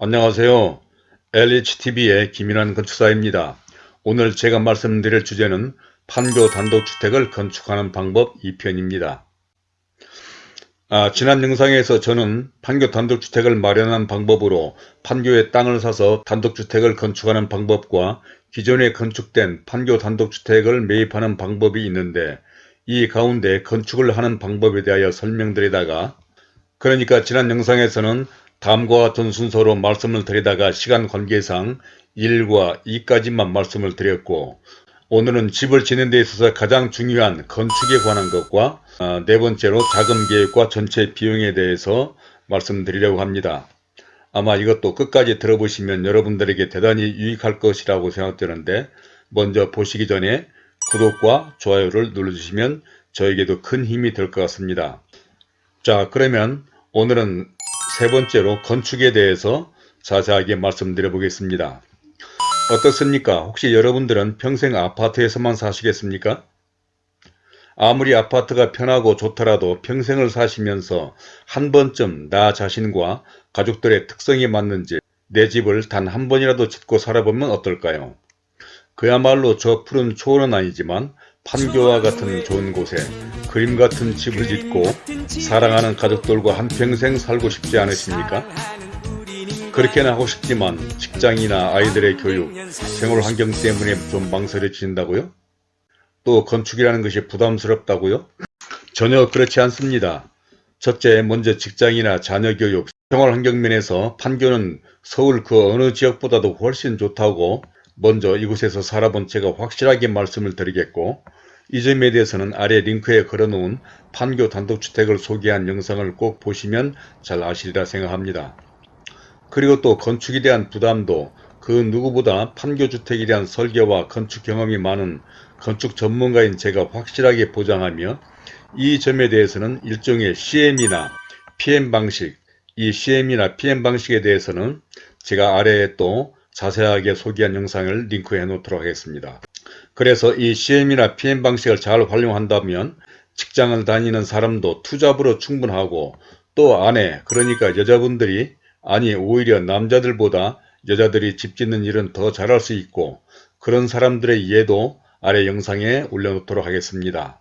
안녕하세요. LHTV의 김인환 건축사입니다. 오늘 제가 말씀드릴 주제는 판교 단독주택을 건축하는 방법 2편입니다. 아, 지난 영상에서 저는 판교 단독주택을 마련한 방법으로 판교에 땅을 사서 단독주택을 건축하는 방법과 기존에 건축된 판교 단독주택을 매입하는 방법이 있는데 이 가운데 건축을 하는 방법에 대하여 설명드리다가 그러니까 지난 영상에서는 다음과 같은 순서로 말씀을 드리다가 시간 관계상 1과 2까지만 말씀을 드렸고 오늘은 집을 짓는 데 있어서 가장 중요한 건축에 관한 것과 아, 네 번째로 자금 계획과 전체 비용에 대해서 말씀드리려고 합니다. 아마 이것도 끝까지 들어보시면 여러분들에게 대단히 유익할 것이라고 생각되는데 먼저 보시기 전에 구독과 좋아요를 눌러주시면 저에게도 큰 힘이 될 것 같습니다. 자 그러면 오늘은 세 번째로 건축에 대해서 자세하게 말씀드려 보겠습니다. 어떻습니까? 혹시 여러분들은 평생 아파트에서만 사시겠습니까? 아무리 아파트가 편하고 좋더라도 평생을 사시면서 한 번쯤 나 자신과 가족들의 특성이 맞는지 내 집을 단 한 번이라도 짓고 살아보면 어떨까요? 그야말로 저 푸른 초원은 아니지만 판교와 같은 좋은 곳에 그림 같은 집을 짓고 사랑하는 가족들과 한평생 살고 싶지 않으십니까? 그렇게는 하고 싶지만 직장이나 아이들의 교육, 생활 환경 때문에 좀 망설여진다고요? 또 건축이라는 것이 부담스럽다고요? 전혀 그렇지 않습니다. 첫째, 먼저 직장이나 자녀 교육, 생활 환경 면에서 판교는 서울 그 어느 지역보다도 훨씬 좋다고 먼저 이곳에서 살아본 제가 확실하게 말씀을 드리겠고 이 점에 대해서는 아래 링크에 걸어놓은 판교 단독주택을 소개한 영상을 꼭 보시면 잘 아시리라 생각합니다. 그리고 또 건축에 대한 부담도 그 누구보다 판교주택에 대한 설계와 건축 경험이 많은 건축 전문가인 제가 확실하게 보장하며 이 점에 대해서는 일종의 CM이나 PM 방식, 이 CM이나 PM 방식에 대해서는 제가 아래에 또 자세하게 소개한 영상을 링크해 놓도록 하겠습니다. 그래서 이 CM이나 PM 방식을 잘 활용한다면 직장을 다니는 사람도 투잡으로 충분하고 또 아내 그러니까 여자분들이 아니 오히려 남자들보다 여자들이 집 짓는 일은 더 잘할 수 있고 그런 사람들의 이해도 아래 영상에 올려놓도록 하겠습니다.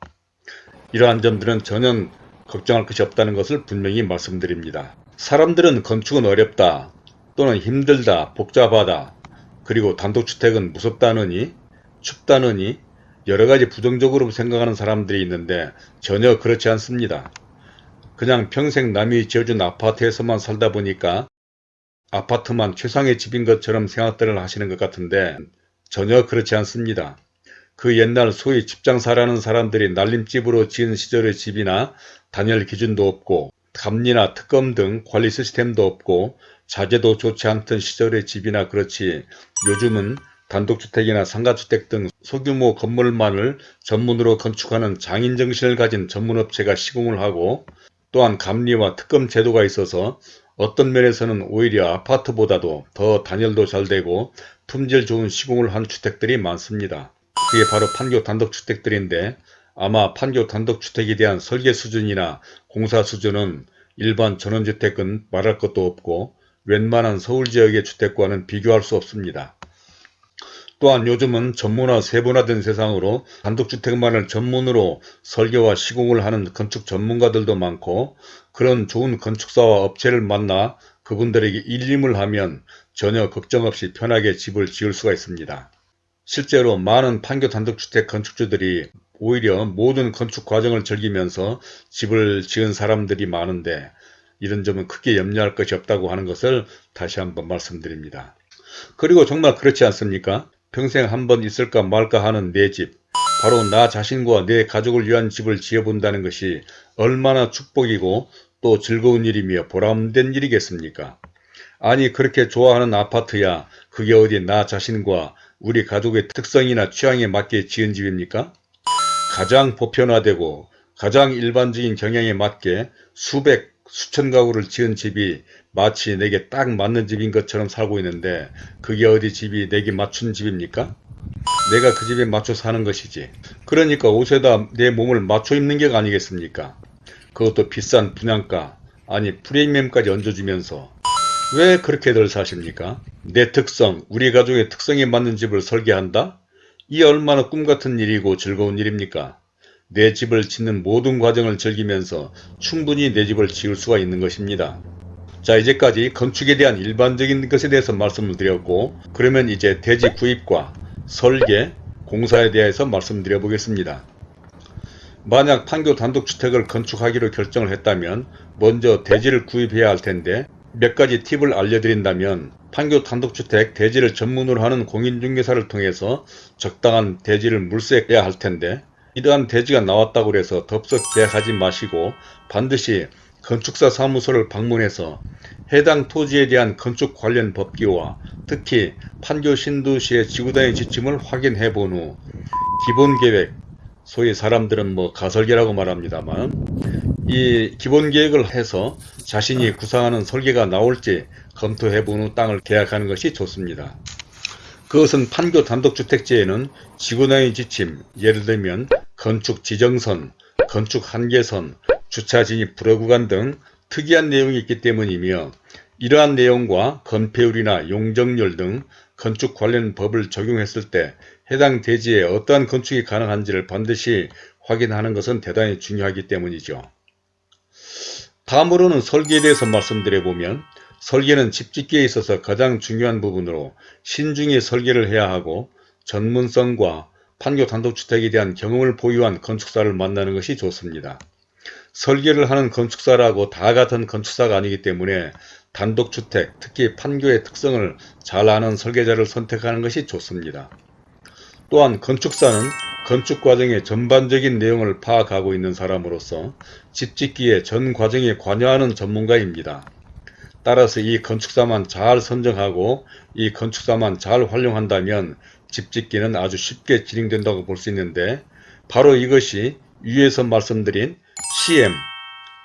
이러한 점들은 전혀 걱정할 것이 없다는 것을 분명히 말씀드립니다. 사람들은 건축은 어렵다 또는 힘들다, 복잡하다, 그리고 단독주택은 무섭다느니, 춥다느니 여러가지 부정적으로 생각하는 사람들이 있는데 전혀 그렇지 않습니다. 그냥 평생 남이 지어준 아파트에서만 살다 보니까 아파트만 최상의 집인 것처럼 생각들을 하시는 것 같은데 전혀 그렇지 않습니다. 그 옛날 소위 집장사라는 사람들이 날림집으로 지은 시절의 집이나 단열 기준도 없고 감리나 특검 등 관리 시스템도 없고 자재도 좋지 않던 시절의 집이나 그렇지 요즘은 단독주택이나 상가주택 등 소규모 건물만을 전문으로 건축하는 장인정신을 가진 전문업체가 시공을 하고 또한 감리와 특검 제도가 있어서 어떤 면에서는 오히려 아파트보다도 더 단열도 잘 되고 품질 좋은 시공을 한 주택들이 많습니다. 그게 바로 판교 단독주택들인데 아마 판교 단독주택에 대한 설계 수준이나 공사 수준은 일반 전원주택은 말할 것도 없고 웬만한 서울 지역의 주택과는 비교할 수 없습니다. 또한 요즘은 전문화 세분화된 세상으로 단독주택만을 전문으로 설계와 시공을 하는 건축 전문가들도 많고 그런 좋은 건축사와 업체를 만나 그분들에게 일림을 하면 전혀 걱정 없이 편하게 집을 지을 수가 있습니다. 실제로 많은 판교 단독주택 건축주들이 오히려 모든 건축 과정을 즐기면서 집을 지은 사람들이 많은데 이런 점은 크게 염려할 것이 없다고 하는 것을 다시 한번 말씀드립니다. 그리고 정말 그렇지 않습니까? 평생 한 번 있을까 말까 하는 내 집, 바로 나 자신과 내 가족을 위한 집을 지어본다는 것이 얼마나 축복이고 또 즐거운 일이며 보람된 일이겠습니까? 아니 그렇게 좋아하는 아파트야 그게 어디 나 자신과 우리 가족의 특성이나 취향에 맞게 지은 집입니까? 가장 보편화되고 가장 일반적인 경향에 맞게 수백 수천 가구를 지은 집이 마치 내게 딱 맞는 집인 것처럼 살고 있는데 그게 어디 집이 내게 맞춘 집입니까? 내가 그 집에 맞춰 사는 것이지. 그러니까 옷에다 내 몸을 맞춰 입는 게 아니겠습니까? 그것도 비싼 분양가 아니 프리미엄까지 얹어주면서 왜 그렇게들 사십니까? 내 특성, 우리 가족의 특성에 맞는 집을 설계한다? 이 얼마나 꿈같은 일이고 즐거운 일입니까? 내 집을 짓는 모든 과정을 즐기면서 충분히 내 집을 지을 수가 있는 것입니다. 자 이제까지 건축에 대한 일반적인 것에 대해서 말씀을 드렸고 그러면 이제 대지 구입과 설계, 공사에 대해서 말씀드려 보겠습니다. 만약 판교 단독주택을 건축하기로 결정을 했다면 먼저 대지를 구입해야 할 텐데 몇 가지 팁을 알려드린다면 판교 단독주택 대지를 전문으로 하는 공인중개사를 통해서 적당한 대지를 물색해야 할 텐데 이러한 대지가 나왔다고 해서 덥석 계약하지 마시고 반드시 건축사 사무소를 방문해서 해당 토지에 대한 건축 관련 법규와 특히 판교 신도시의 지구단위 지침을 확인해 본 후 기본계획, 소위 사람들은 뭐 가설계라고 말합니다만 이 기본계획을 해서 자신이 구상하는 설계가 나올지 검토해 본 후 땅을 계약하는 것이 좋습니다. 그것은 판교 단독주택지에는 지구단위 지침, 예를 들면 건축 지정선, 건축 한계선, 주차 진입 불허 구간 등 특이한 내용이 있기 때문이며 이러한 내용과 건폐율이나 용적률 등 건축 관련 법을 적용했을 때 해당 대지에 어떠한 건축이 가능한지를 반드시 확인하는 것은 대단히 중요하기 때문이죠. 다음으로는 설계에 대해서 말씀드려보면 설계는 집짓기에 있어서 가장 중요한 부분으로 신중히 설계를 해야 하고 전문성과 판교 단독주택에 대한 경험을 보유한 건축사를 만나는 것이 좋습니다. 설계를 하는 건축사라고 다 같은 건축사가 아니기 때문에 단독주택, 특히 판교의 특성을 잘 아는 설계자를 선택하는 것이 좋습니다. 또한 건축사는 건축 과정의 전반적인 내용을 파악하고 있는 사람으로서 집 짓기의 전 과정에 관여하는 전문가입니다. 따라서 이 건축사만 잘 선정하고 이 건축사만 잘 활용한다면 집짓기는 아주 쉽게 진행된다고 볼 수 있는데 바로 이것이 위에서 말씀드린 CM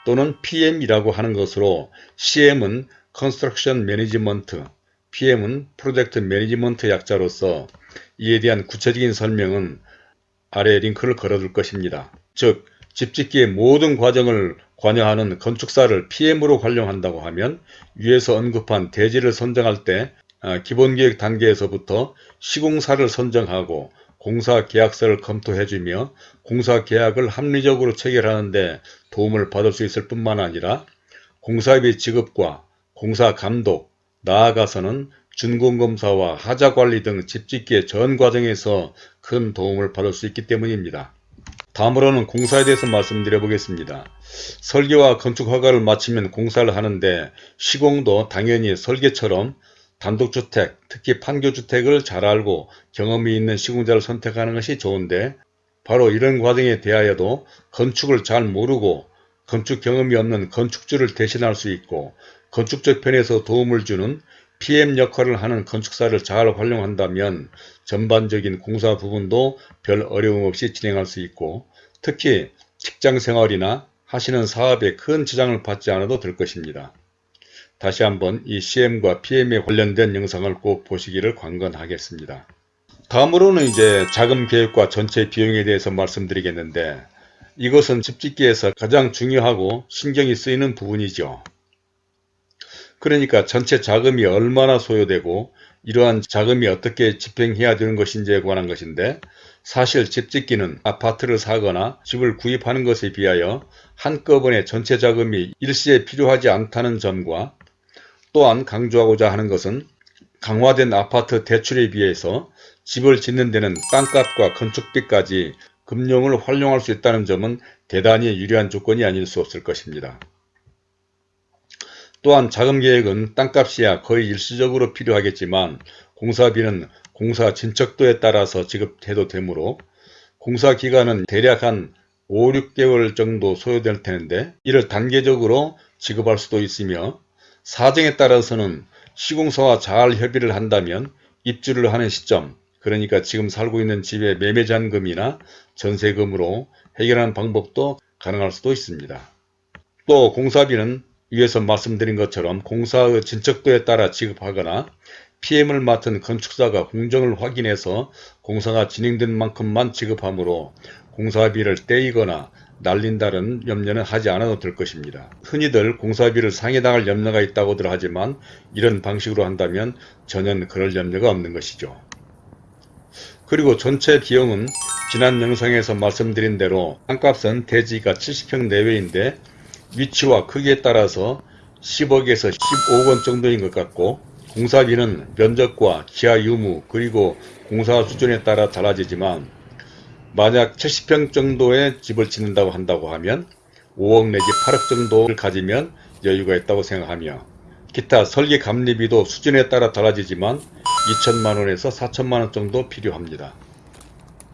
또는 PM이라고 하는 것으로 CM은 Construction Management, PM은 Project Management 약자로서 이에 대한 구체적인 설명은 아래 링크를 걸어둘 것입니다. 즉 집짓기의 모든 과정을 관여하는 건축사를 PM으로 활용한다고 하면 위에서 언급한 대지를 선정할 때 아, 기본계획 단계에서부터 시공사를 선정하고 공사계약서를 검토해주며 공사계약을 합리적으로 체결하는 데 도움을 받을 수 있을 뿐만 아니라 공사비 지급과 공사감독, 나아가서는 준공검사와 하자관리 등 집짓기의 전 과정에서 큰 도움을 받을 수 있기 때문입니다. 다음으로는 공사에 대해서 말씀드려 보겠습니다. 설계와 건축 허가를 마치면 공사를 하는데 시공도 당연히 설계처럼 단독주택, 특히 판교주택을 잘 알고 경험이 있는 시공자를 선택하는 것이 좋은데 바로 이런 과정에 대하여도 건축을 잘 모르고 건축 경험이 없는 건축주를 대신할 수 있고 건축적 편에서 도움을 주는 PM 역할을 하는 건축사를 잘 활용한다면 전반적인 공사 부분도 별 어려움 없이 진행할 수 있고 특히 직장생활이나 하시는 사업에 큰 지장을 받지 않아도 될 것입니다. 다시 한번 이 CM과 PM에 관련된 영상을 꼭 보시기를 관건하겠습니다. 다음으로는 이제 자금 계획과 전체 비용에 대해서 말씀드리겠는데 이것은 집짓기에서 가장 중요하고 신경이 쓰이는 부분이죠. 그러니까 전체 자금이 얼마나 소요되고 이러한 자금이 어떻게 집행해야 되는 것인지에 관한 것인데 사실 집짓기는 아파트를 사거나 집을 구입하는 것에 비하여 한꺼번에 전체 자금이 일시에 필요하지 않다는 점과 또한 강조하고자 하는 것은 강화된 아파트 대출에 비해서 집을 짓는 데는 땅값과 건축비까지 금융을 활용할 수 있다는 점은 대단히 유리한 조건이 아닐 수 없을 것입니다. 또한 자금계획은 땅값이야 거의 일시적으로 필요하겠지만 공사비는 공사 진척도에 따라서 지급해도 되므로 공사 기간은 대략 한 5, 6개월 정도 소요될 텐데 이를 단계적으로 지급할 수도 있으며 사정에 따라서는 시공사와 잘 협의를 한다면 입주를 하는 시점 그러니까 지금 살고 있는 집의 매매잔금이나 전세금으로 해결하는 방법도 가능할 수도 있습니다. 또 공사비는 위에서 말씀드린 것처럼 공사의 진척도에 따라 지급하거나 PM을 맡은 건축사가 공정을 확인해서 공사가 진행된 만큼만 지급하므로 공사비를 떼이거나 날린다는 염려는 하지 않아도 될 것입니다. 흔히들 공사비를 상해당할 염려가 있다고들 하지만 이런 방식으로 한다면 전혀 그럴 염려가 없는 것이죠. 그리고 전체 비용은 지난 영상에서 말씀드린 대로 땅값은 대지가 70평 내외인데 위치와 크기에 따라서 10억에서 15억 원 정도인 것 같고 공사비는 면적과 기하 유무 그리고 공사 수준에 따라 달라지지만 만약 70평 정도의 집을 짓는다고 한다고 하면 5억 내지 8억 정도를 가지면 여유가 있다고 생각하며 기타 설계 감리비도 수준에 따라 달라지지만 2천만원에서 4천만원 정도 필요합니다.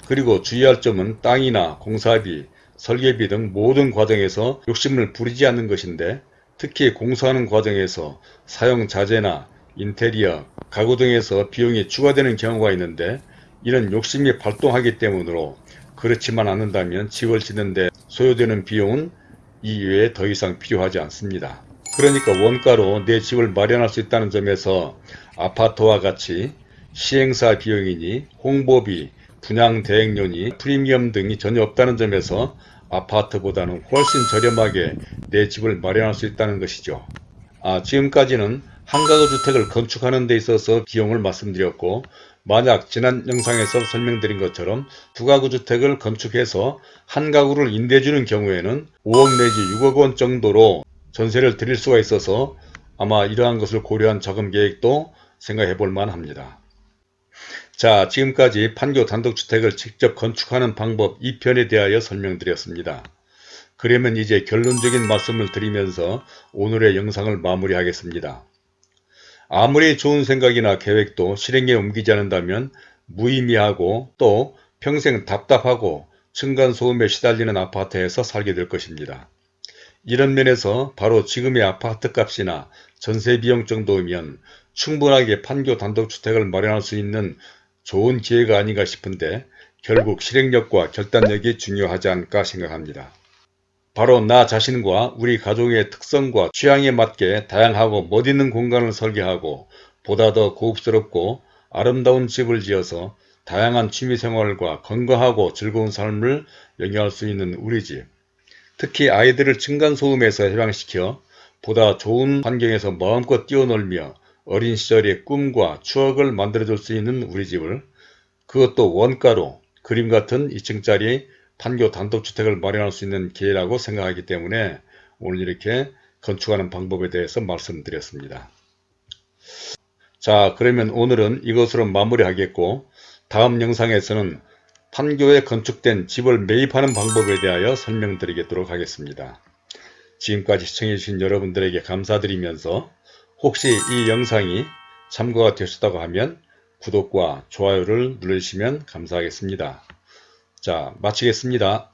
그리고 주의할 점은 땅이나 공사비, 설계비 등 모든 과정에서 욕심을 부리지 않는 것인데 특히 공사하는 과정에서 사용 자재나 인테리어, 가구 등에서 비용이 추가되는 경우가 있는데 이런 욕심이 발동하기 때문으로 그렇지만 않는다면 집을 짓는데 소요되는 비용은 이 외에 더 이상 필요하지 않습니다. 그러니까 원가로 내 집을 마련할 수 있다는 점에서 아파트와 같이 시행사 비용이니 홍보비, 분양 대행료니 프리미엄 등이 전혀 없다는 점에서 아파트보다는 훨씬 저렴하게 내 집을 마련할 수 있다는 것이죠. 아, 지금까지는 한가구 주택을 건축하는 데 있어서 비용을 말씀드렸고 만약 지난 영상에서 설명드린 것처럼 두 가구 주택을 건축해서 한 가구를 임대주는 경우에는 5억 내지 6억 원 정도로 전세를 드릴 수가 있어서 아마 이러한 것을 고려한 자금 계획도 생각해 볼 만합니다. 자 지금까지 판교 단독주택을 직접 건축하는 방법 2편에 대하여 설명드렸습니다. 그러면 이제 결론적인 말씀을 드리면서 오늘의 영상을 마무리하겠습니다. 아무리 좋은 생각이나 계획도 실행에 옮기지 않는다면 무의미하고 또 평생 답답하고 층간소음에 시달리는 아파트에서 살게 될 것입니다. 이런 면에서 바로 지금의 아파트 값이나 전세 비용 정도면 충분하게 판교 단독주택을 마련할 수 있는 좋은 기회가 아닌가 싶은데 결국 실행력과 결단력이 중요하지 않을까 생각합니다. 바로 나 자신과 우리 가족의 특성과 취향에 맞게 다양하고 멋있는 공간을 설계하고 보다 더 고급스럽고 아름다운 집을 지어서 다양한 취미생활과 건강하고 즐거운 삶을 영위할 수 있는 우리 집. 특히 아이들을 층간소음에서 해방시켜 보다 좋은 환경에서 마음껏 뛰어놀며 어린 시절의 꿈과 추억을 만들어줄 수 있는 우리 집을 그것도 원가로 그림 같은 2층짜리 판교 단독주택을 마련할 수 있는 기회라고 생각하기 때문에 오늘 이렇게 건축하는 방법에 대해서 말씀드렸습니다. 자 그러면 오늘은 이것으로 마무리하겠고 다음 영상에서는 판교에 건축된 집을 매입하는 방법에 대하여 설명드리도록 하겠습니다. 지금까지 시청해주신 여러분들에게 감사드리면서 혹시 이 영상이 참고가 되셨다고 하면 구독과 좋아요를 눌러주시면 감사하겠습니다. 자, 마치겠습니다.